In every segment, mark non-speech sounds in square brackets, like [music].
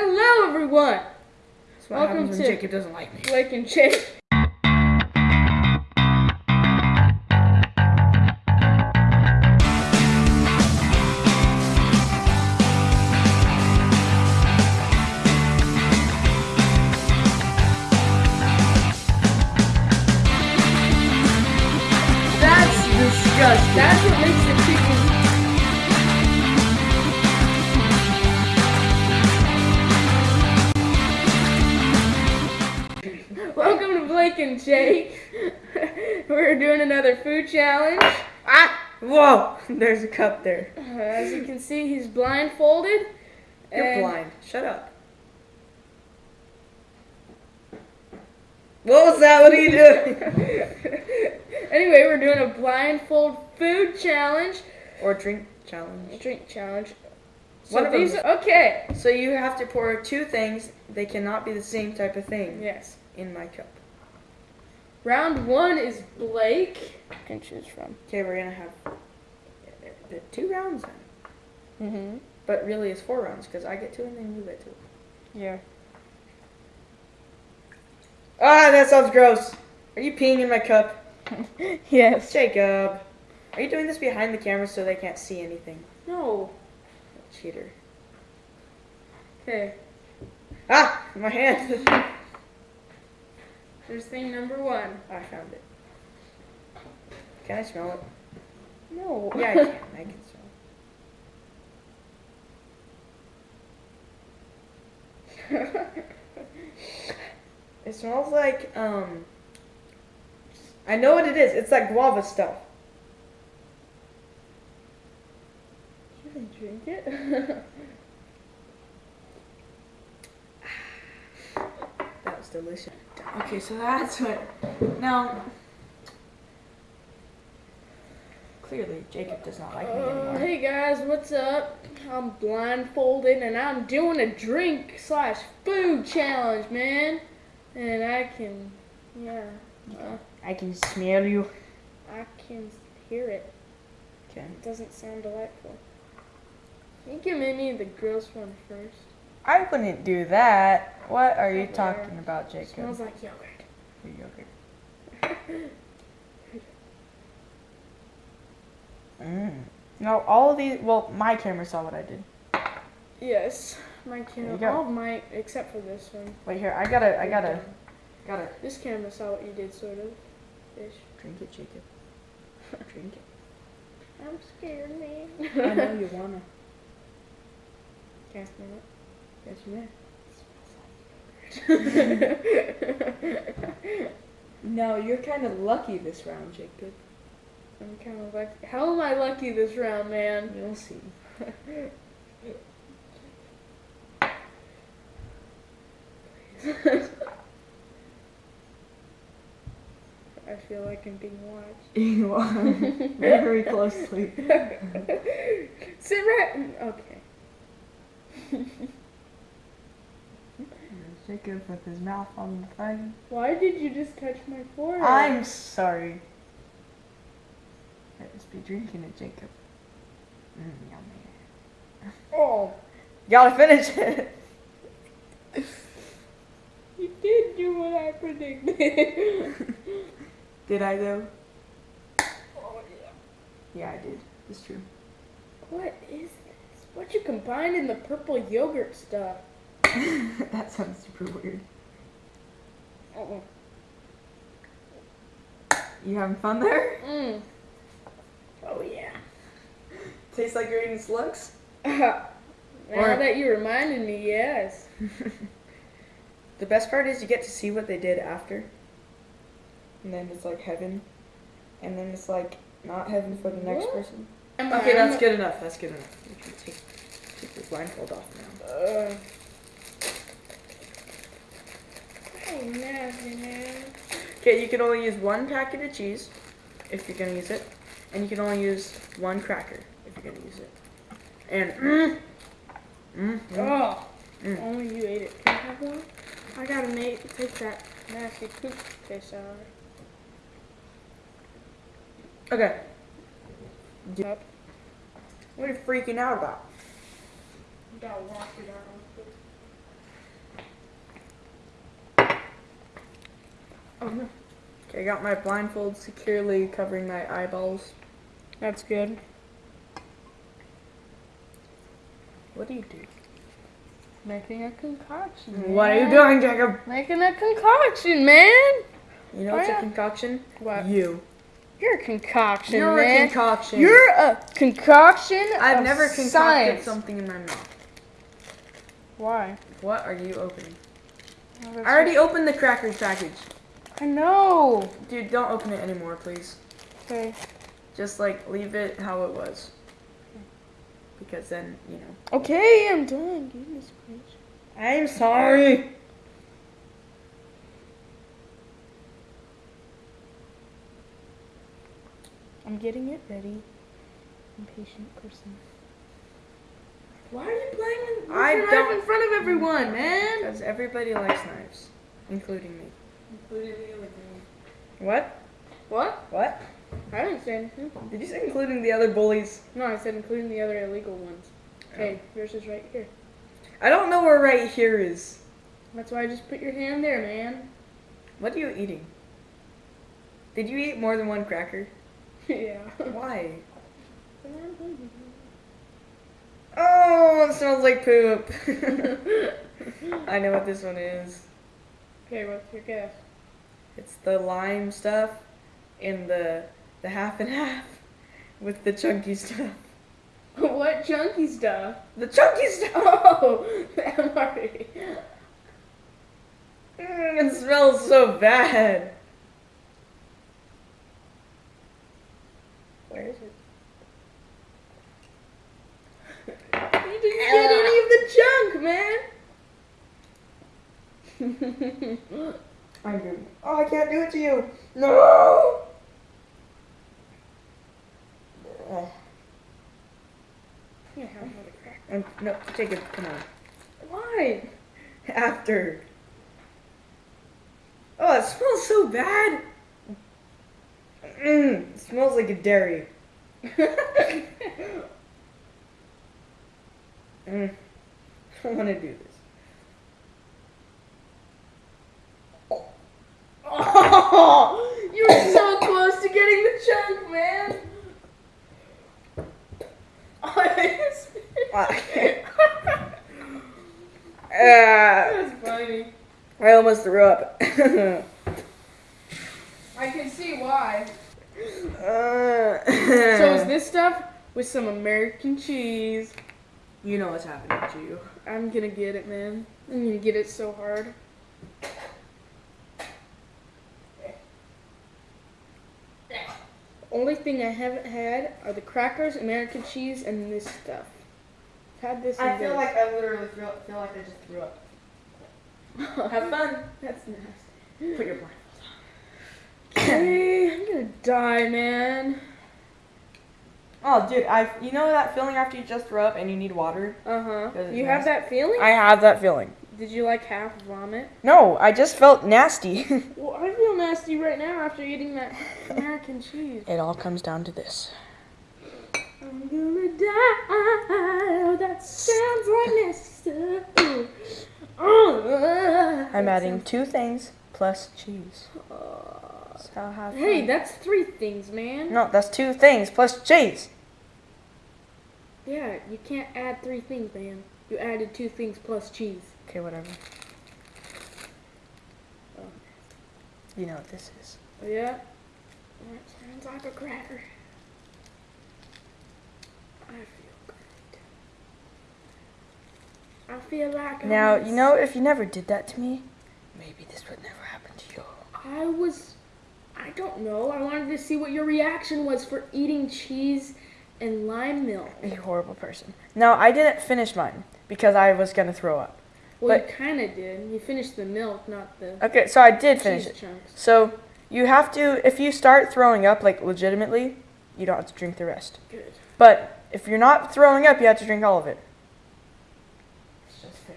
Hello, everyone. Welcome to- Jacob doesn't like me. Blake and Jake. And Jake. [laughs] We're doing another food challenge. ah! Whoa! [laughs] There's a cup there. Uh, as you can see, he's blindfolded. You're and- blind. Shut up. What was that? What are you doing? [laughs] anyway, we're doing a blindfold food challenge, or drink challenge. drink challenge. So One of these, okay. So you have to pour two things. They cannot be the same type of thing Yes. in my cup. Round one is Blake. Can choose from. Okay, we're gonna have two rounds then. Mm-hmm. But really, it's four rounds because I get two and then you get two. Yeah. Ah, that sounds gross. Are you peeing in my cup? [laughs] yes. Jacob. Are you doing this behind the camera so they can't see anything? No. Cheater. Okay. Ah, my hand. [laughs] There's thing number one. I found it. Can I smell it? No. Yeah, I can. I can smell it. [laughs] It smells like um. I know what it is. It's that guava stuff. you can drink it. [laughs] That was delicious. Okay, so that's [laughs] what. Now, clearly Jacob does not like me Uh, anymore. hey guys, what's up? I'm blindfolded and I'm doing a drink slash food challenge, man. And I can, yeah, uh, I can smell you. I can hear it. Okay. It doesn't sound delightful. You can me the gross one first. I wouldn't do that. What are you talking about, Jacob? smells like yogurt. Yogurt. [laughs] Mm. No, all of these. Well, my camera saw what I did. Yes, my camera. All of my, except for this one. Wait here. I gotta. I gotta. Gotta This camera saw what you did, sort of. Ish. drink it, Jacob. [laughs] Drink it. I'm scared, man. I know you [laughs] wanna. Can't smell it. Yes, you may. [laughs] No, you're kind of lucky this round, Jacob. I'm kind of like, how am I lucky this round, man? You'll see. [laughs] I feel like I'm being watched. [laughs] You are very closely. Sit right. Okay. Jacob with his mouth on the thing. Why did you just touch my forehead? I'm sorry. I just be drinking it, Jacob. Mm, yummy. Oh, [laughs] Gotta finish it. you did do what I predicted. [laughs] Did I though? oh yeah. Yeah, I did. It's true. What is this? What you combined in the purple yogurt stuff? [laughs] that sounds super weird. You having fun there? Mm. Oh yeah. [laughs] Tastes like you're eating slugs? [laughs] now Or- that you reminded me, yes. The best part is you get to see what they did after. And then it's like heaven. And then it's like not heaven for the next What? person. Okay, that's good enough. That's good enough. You can take, take your blindfold off now. Uh, oh, nasty, man. Okay, you can only use one packet of cheese if you're gonna use it, and you can only use one cracker if you're gonna use it. And mm, mm, mm. Oh, Mm. only you ate it. Can I have one? I gotta make take that nasty poop taste out. okay. Up. What are you freaking out about? You gotta wash it out. Oh. Okay, I got my blindfold securely covering my eyeballs. That's good. What do you do? Making a concoction. What are you doing, Jacob? Making a concoction, man. You know Oh, what's yeah. a concoction? What? You. You're a concoction, You're man. a concoction. You're a concoction. I've never concocted science. something in my mouth. Why? What are you opening? Oh, I already opened the crackers package. I know. Dude, don't open it anymore, please. Okay. Just like leave it how it was. Because then, you know. Okay, I'm done. Give me. I'm sorry. I'm getting it ready. Impatient person. Why are you playing? I I don't. in front of everyone, man. Because everybody likes knives, including me. Including the other What? What? What? I didn't say anything. Did you say including the other bullies? No, I said including the other illegal ones. Okay, oh. yours is right here. I don't know where right here is. That's why I just put your hand there, man. What are you eating? Did you eat more than one cracker? [laughs] yeah. Why? [laughs] Oh, it smells like poop. [laughs] I know what this one is. Okay, what's your guess? It's the lime stuff and the the half and half [laughs] with the chunky stuff. [laughs] what chunky stuff? The chunky [laughs] stuff. Oh, the MRE. Mm, it smells so bad. Where is it? You didn't get any of the junk, man. [laughs] I'm doing. Oh, I can't do it to you. No. Yeah, have another crack. Um, no, take it. Come on. Why? After. Oh, it smells so bad. Mm, it smells like a dairy. [laughs] Mm. I don't want to do this. Oh, you were so close to getting the chunk, man. [laughs] That's funny. I almost threw up. [laughs] I can see why. Uh, So is [laughs] this stuff with some American cheese? You know what's happening to you. I'm gonna get it, man. I'm gonna get it so hard. Only thing I haven't had are the crackers, American cheese, and this stuff. I've had this. I feel this. like I literally feel, feel like I just threw up. [laughs] Have fun. That's nasty. Put your blindfold Okay, I'm gonna die, man. Oh, dude, I you know that feeling after you just throw up and you need water? Uh huh. Does it You have nasty? that feeling? I have that feeling. Did you like half vomit? No, I just felt nasty. [laughs] Well, I feel nasty right now after eating that American cheese. it all comes down to this. I'm gonna die. Oh, that sounds like nasty. Uh, I'm adding two things plus cheese. So hey, that's three things, man. No, that's two things plus cheese. Yeah, you can't add three things, man. You added two things plus cheese. Okay, whatever. Oh. You know what this is. Oh, yeah? That sounds like a cracker. I feel great. I feel like I'm Now, you know, if you never did that to me, maybe this would never happen to you. I was, I don't know. I wanted to see what your reaction was for eating cheese and lime milk. You horrible person. No, I didn't finish mine because I was gonna throw up. Well, But- you kind of did. You finished the milk, not the Okay, so I did finish it. chunks. So you have to, if you start throwing up like legitimately, you don't have to drink the rest. Good. But if you're not throwing up, you have to drink all of it. It's just fair.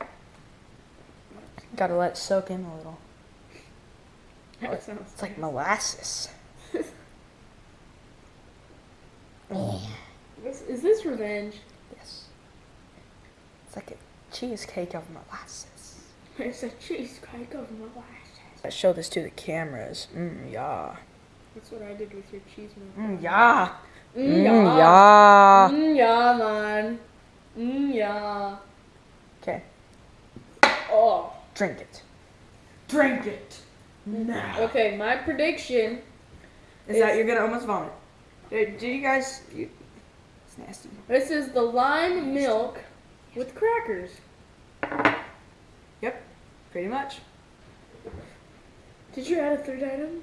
Ugh. Gotta let it soak in a little. That sounds. It's like molasses. [laughs] This, is this revenge? Yes. It's like a cheesecake of molasses. It's a cheesecake of molasses. Show this to the cameras. Mm, yeah. That's what I did with your cheese milk. Mm, yeah. Mm, Mm, yeah. yeah. Mm, yeah, man. Mm, yeah. Okay. Oh. Drink it. Drink it. Now. Okay, my prediction. Is that you're gonna almost vomit? Did, did you guys? You, it's nasty. This is the lime milk with crackers. Yep. Pretty much. Did you add a third item?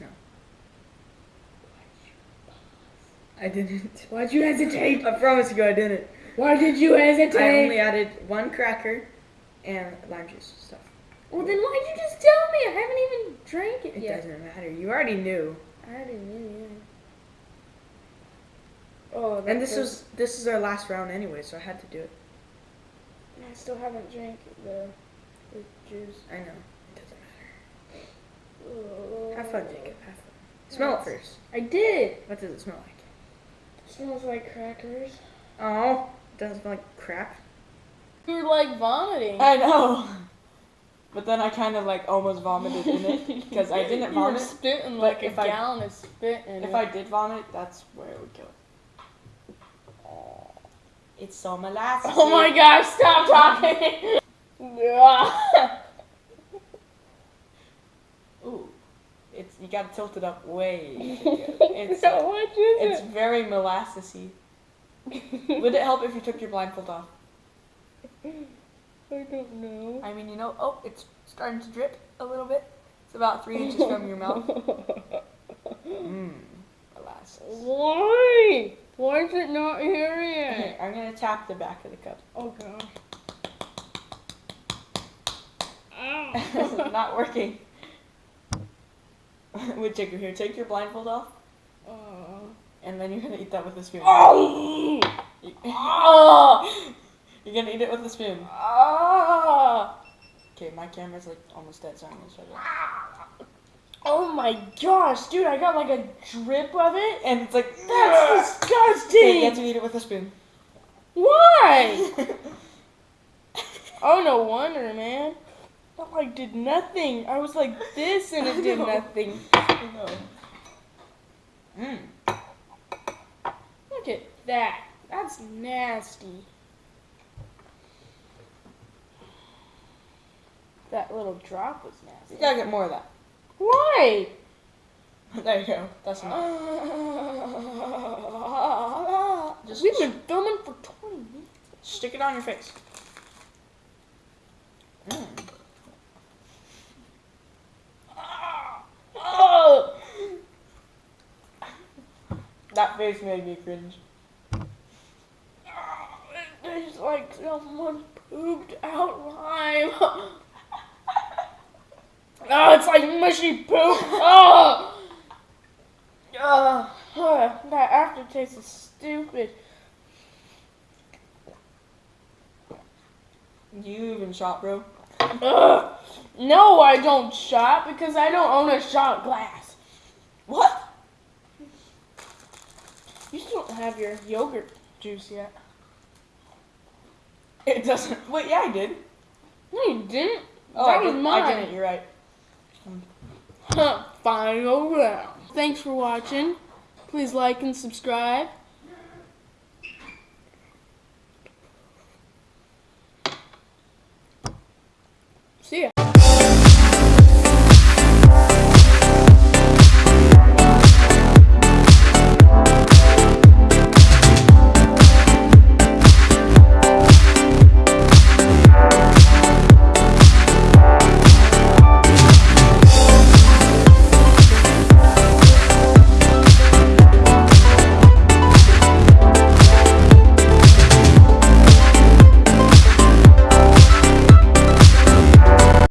No. I didn't. Why'd you hesitate? I promise you, I didn't. Why did you hesitate? I only added one cracker and lime juice stuff. Well, then why'd you just tell me? I haven't even drank it, It yet. doesn't matter. You already knew. I already knew, yet. Oh, And this was this is our last round anyway, so I had to do it. I still haven't drank the, the juice. I know. It doesn't matter. Oh. Have fun, Jacob. Have fun. Smell it first. I did. What does it smell like? smells like crackers. Oh, it doesn't smell like crap. You're like vomiting. I know. But then I kind of like almost vomited in it because I didn't vomit. [laughs] You were vomit. spitting but like a if I- gallon of spit in If it. I did vomit, that's where it would kill it. It's so molasses. Oh my gosh, stop talking! [laughs] Ooh, it's you gotta tilt it up way. [laughs] It's How much is it's very molassesy. [laughs] Would it help if you took your blindfold off? I don't know. I mean, you know, oh, it's starting to drip a little bit. It's about three inches from your mouth. Mmm, molasses. Why? Why is it not here yet? I'm gonna tap the back of the cup. Oh god. [laughs] This is Ow. not working. [laughs] Wait, Jacob, here, take your blindfold off, Uh, and then you're gonna eat that with a spoon. oh! [laughs] You-! You're gonna eat it with a spoon. Okay, my camera's like almost dead, so I'm gonna shut it. Off. Oh my gosh, dude, I got like a drip of it. And it's like, That's Okay, you have to eat it with a spoon. Why? [laughs] Oh, no wonder, man. That like did nothing. I was like this and [laughs] I it did know. nothing. Mmm. Look at that. That's nasty. That little drop was nasty. You gotta get more of that. Why? [laughs] There you go. That's enough. [laughs] Just- We've been filming for 20 minutes. Stick it on your face. Mm. That face made me cringe. [laughs] It's like someone pooped out lime. Oh, it's like mushy poop. Oh! Ugh, that aftertaste is stupid. You even shot, bro. Ugh. No, I don't shot because I don't own a shot glass. What? You still don't have your yogurt juice yet. It doesn't. Wait, yeah, I did. No, you didn't. Oh, that I, was did, mine. I didn't. You're right. Final round. Thanks for watching. Please like and subscribe.